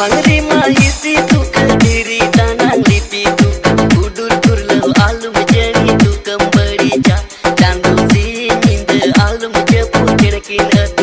One.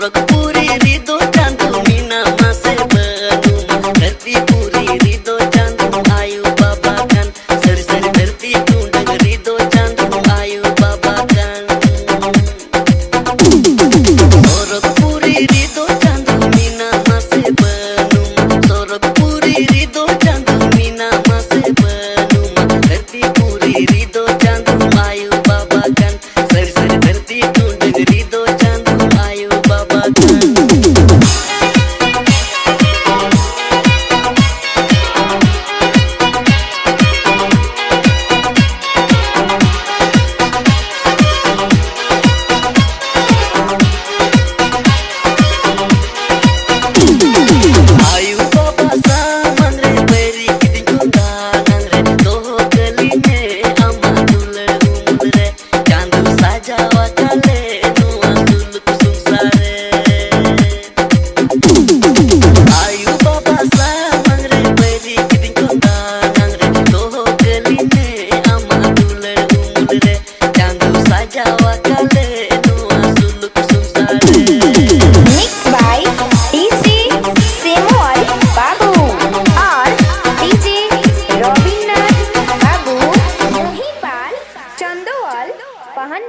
rock.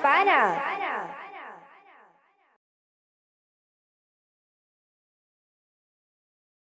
para!